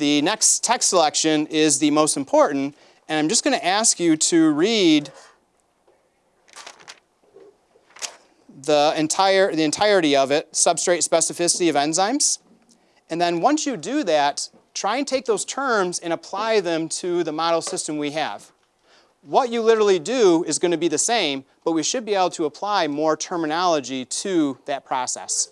the next text selection is the most important, and I'm just going to ask you to read the entire the entirety of it, substrate specificity of enzymes. And then once you do that, try and take those terms and apply them to the model system we have. What you literally do is going to be the same, but we should be able to apply more terminology to that process.